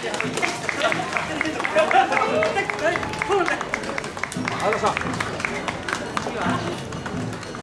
あのさ。